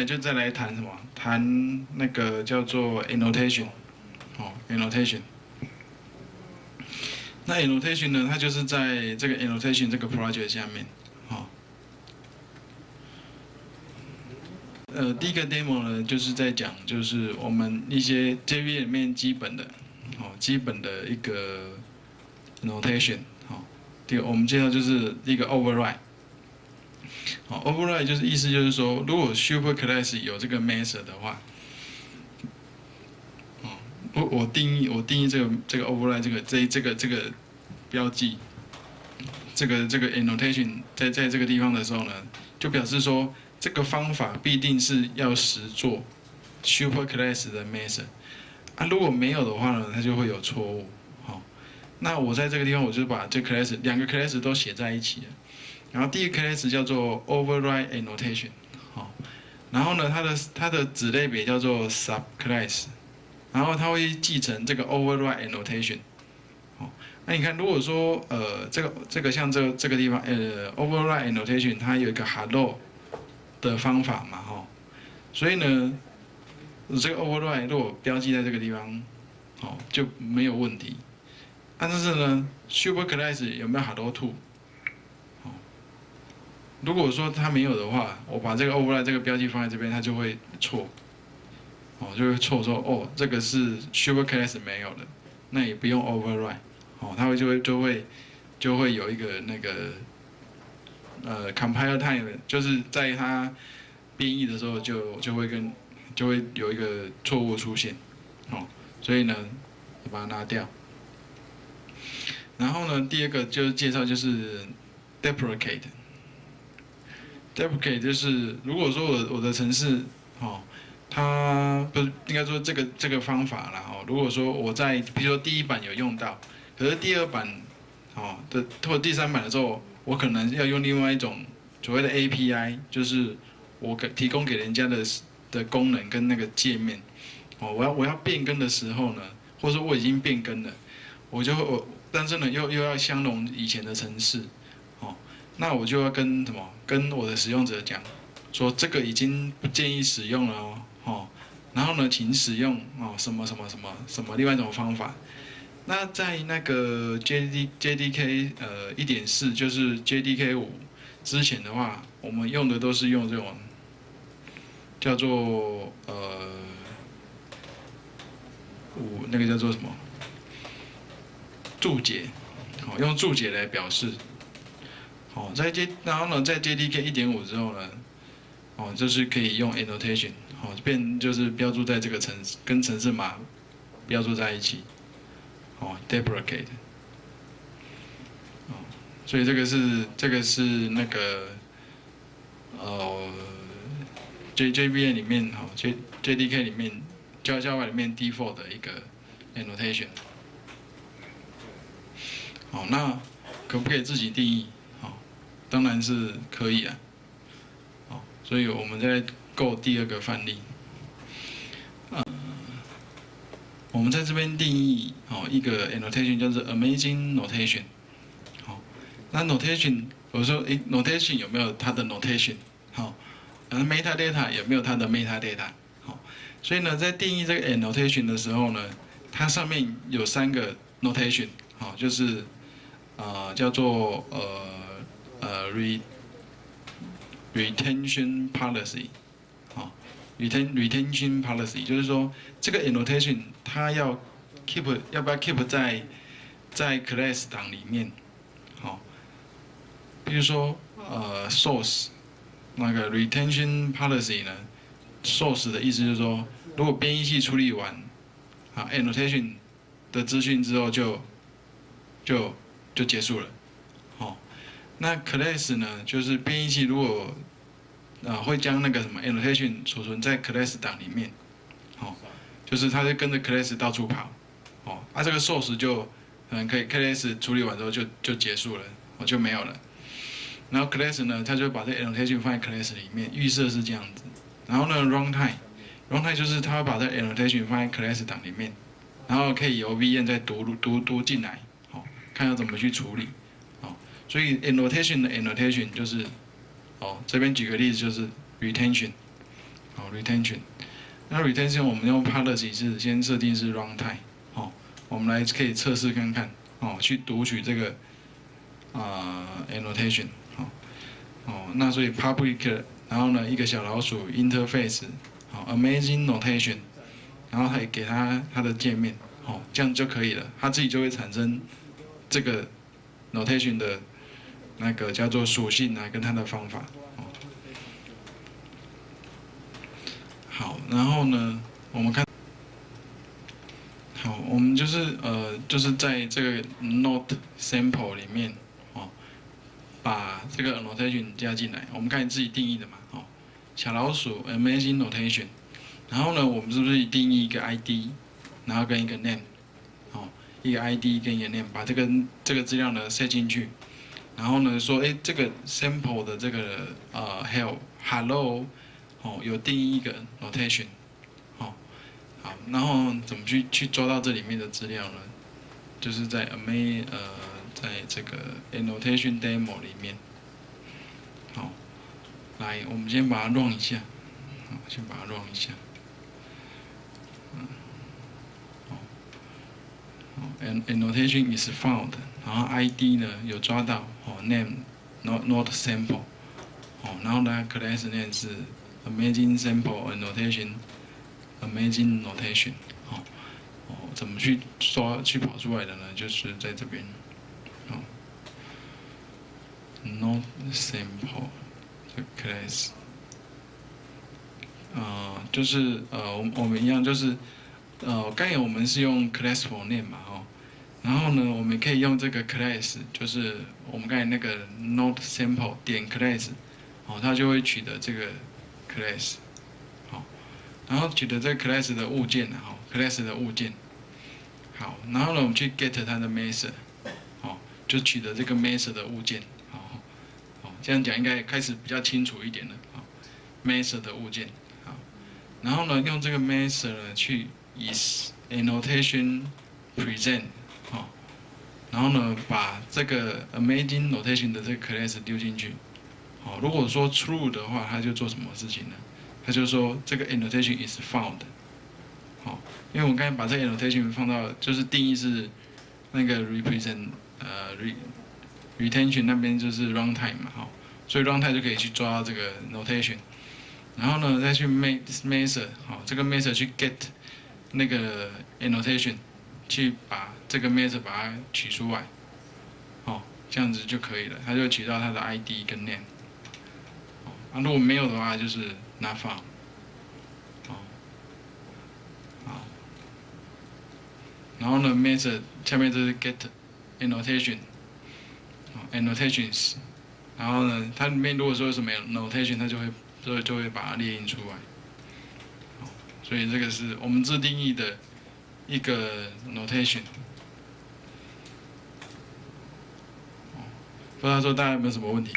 那就再来谈什么？谈那个叫做 annotation，哦，annotation。那 annotation 呢，它就是在这个 annotation 这个 project 下面，哦。呃，第一个 demo 呢，就是在讲，就是我们一些 JVM 里面基本的，哦，基本的一个 notation，好。第，我们介绍就是一个 override。好，override 就是意思就是说，如果 super class 有这个 method 的话，哦，我我定义我定义这个这个 override 这个这这个这个标记，这个这个 annotation 在在这个地方的时候呢，就表示说这个方法必定是要实做 super class 的 method 啊，如果没有的话呢，它就会有错误。好，那我在这个地方我就把这 class 两个 class 都写在一起了。然后第一个 class 叫做 override annotation，好，然后呢，它的它的子类别叫做 subclass，然后它会继承这个 override annotation，好，那你看，如果说呃这个这个像这这个地方呃 override annotation 它有一个 hello 的方法嘛，哈，所以呢，这个 override 如果标记在这个地方，好就没有问题，但是呢，superclass 有没有 hello to？如果说它没有的话，我把这个 override 这个标记放在这边，它就会错，哦，就会错说哦，这个是 super class 没有的，那也不用 override，哦，它会就会就会就会有一个那个呃 compile time，就是在它编译的时候就就会跟就会有一个错误出现，哦，所以呢，把它拿掉。然后呢，第二个就是介绍就是 deprecate。Deprecate 就是如果说我我的城市，哦，它不是应该说这个这个方法啦，哦，如果说我在比如说第一版有用到，可是第二版，哦的或第三版的时候，我可能要用另外一种所谓的 API，就是我给提供给人家的的功能跟那个界面，哦，我要我要变更的时候呢，或者说我已经变更了，我就我但是呢又又要相容以前的城市。那我就要跟什么？跟我的使用者讲，说这个已经不建议使用了哦，哦，然后呢，请使用哦什么什么什么什么另外一种方法。那在那个 JD JDK 呃一点四，就是 JDK 五之前的话，我们用的都是用这种叫做呃五那个叫做什么注解，好用注解来表示。哦，在 J，然后呢，在 JDK 一点五之后呢，哦，就是可以用 annotation，哦，变就是标注在这个城跟城市码标注在一起，哦，deprecate，哦，所以这个是这个是那个，呃，JJVM 里面哈，J JDK 里面 Java Java 里面 default 的一个 annotation，好，那可不可以自己定义？当然是可以啊，好，所以我们在构第二个范例，啊，我们在这边定义哦一个 annotation 叫做 amazing notation，好，那 notation 我说诶 notation 有没有它的 notation，好，然后 metadata 有没有它的 metadata，好，所以呢在定义这个 annotation 的时候呢，它上面有三个 notation，好，就是啊叫做呃。呃，re retention policy，好，retain retention policy 就是说这个 annotation 它要 keep 要不要 keep 在在 class 档里面，好，比如说呃 source 那个 retention policy 呢，source 的意思就是说，如果编译器处理完啊 annotation 的资讯之后就就就结束了。那 class 呢，就是编译器如果啊会将那个什么 annotation 储存在 class 档里面，好，就是它就跟着 class 到处跑，哦，啊这个 source 就嗯可以 class 处理完之后就就结束了，我就没有了。然后 class 呢，它就把这 annotation 放在 class 里面，预设是这样子。然后呢，runtime，runtime 就是它把这 annotation 放在 class 档里面，然后可以由 VM 再读读读进来，好，看要怎么去处理。所以 annotation 的 annotation 就是，哦，这边举个例子就是 retention，好，retention。那 retention 我们用 policy 是先设定是 runtime，好，我们来可以测试看看，哦，去读取这个啊 annotation，好，哦，那所以 public，然后呢一个小老鼠 interface，好，amazing notation，然后还给它它的界面，好，这样就可以了，它自己就会产生这个 notation 的那个叫做属性啊，跟它的方法。好，然后呢，我们看，好，我们就是呃，就是在这个 note sample 里面，哦，把这个 notation 加进来，我们看自己定义的嘛，哦，小老鼠 amazing notation，然后呢，我们是不是定义一个 ID，然后跟一个 name，哦，一个 ID 跟一个 name，把这个这个资料呢塞进去，然后呢说，哎，这个 sample 的这个呃 help hello。哦，有定义一个 notation，好，好，然后怎么去去抓到这里面的资料呢？就是在 ama 呃，在这个 annotation demo 里面，好，来，我们先把它 run 一下，好，先把它 run 一下，嗯，好，，and annotation is found，然后 ID 呢有抓到，哦，name not not sample，哦，然后呢 class name 是。Amazing sample annotation, amazing notation，哦，哦，怎么去抓去跑出来的呢？就是在这边，哦，not sample 这 class，啊，就是呃，我我们一样就是，呃，刚才我们是用 class for 念嘛，哦，然后呢，我们可以用这个 class，就是我们刚才那个 not sample 点 class，哦，它就会取得这个。class，好，然后取得这个 class 的物件呢，好，class 的物件，好，然后呢，我们去 get 它的 method，好，就取得这个 method 的物件，好，好，这样讲应该开始比较清楚一点了，好，method 的物件，好，然后呢，用这个 method 呢去 is annotation present，好，然后呢，把这个 amazing notation 的这个 class 丢进去。好，如果说 true 的话，它就做什么事情呢？它就说这个 annotation is found。好，因为我刚才把这个 annotation 放到，就是定义是那个 represent 呃 re retention 那边就是 runtime 嘛，好，所以 runtime 就可以去抓这个 notation，然后呢再去 make this method，好，这个 method 去 get 那个 annotation，去把这个 method 把它取出来，好，这样子就可以了，它就取到它的 ID 跟 name。啊，如果没有的话，就是 not found。然后呢，method 下面就是 get annotation，annotations 然后呢，它里面如果说什么 notation，它就会就就会把它列印出来。所以这个是我们自定义的一个 notation。不知道说大家有没有什么问题？